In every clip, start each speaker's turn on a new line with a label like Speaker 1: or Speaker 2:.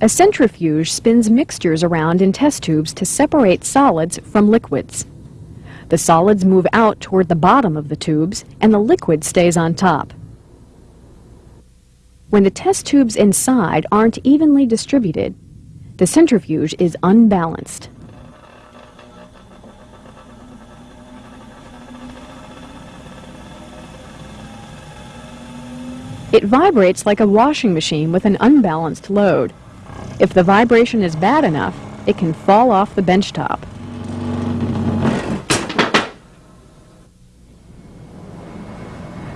Speaker 1: A centrifuge spins mixtures around in test tubes to separate solids from liquids. The solids move out toward the bottom of the tubes and the liquid stays on top. When the test tubes inside aren't evenly distributed, the centrifuge is unbalanced. It vibrates like a washing machine with an unbalanced load. If the vibration is bad enough, it can fall off the bench top.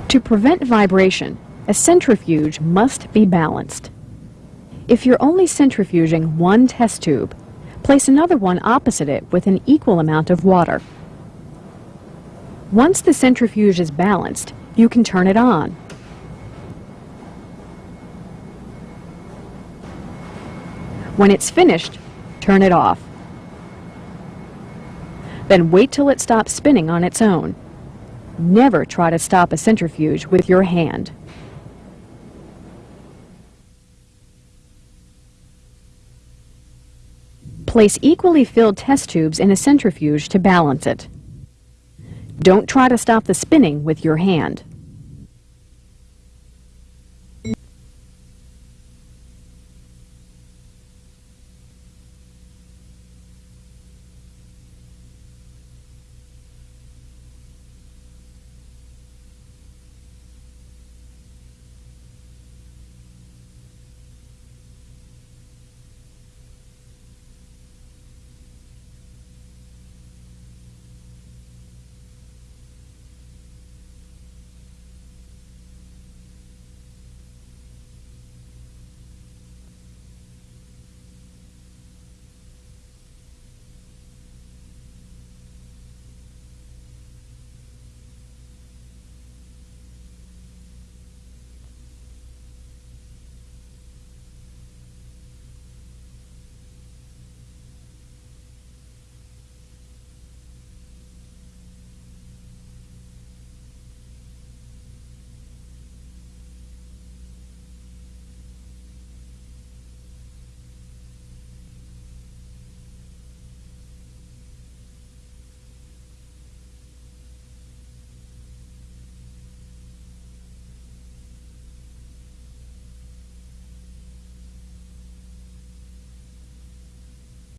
Speaker 1: To prevent vibration, a centrifuge must be balanced. If you're only centrifuging one test tube, place another one opposite it with an equal amount of water. Once the centrifuge is balanced, you can turn it on. When it's finished, turn it off. Then wait till it stops spinning on its own. Never try to stop a centrifuge with your hand. Place equally filled test tubes in a centrifuge to balance it. Don't try to stop the spinning with your hand.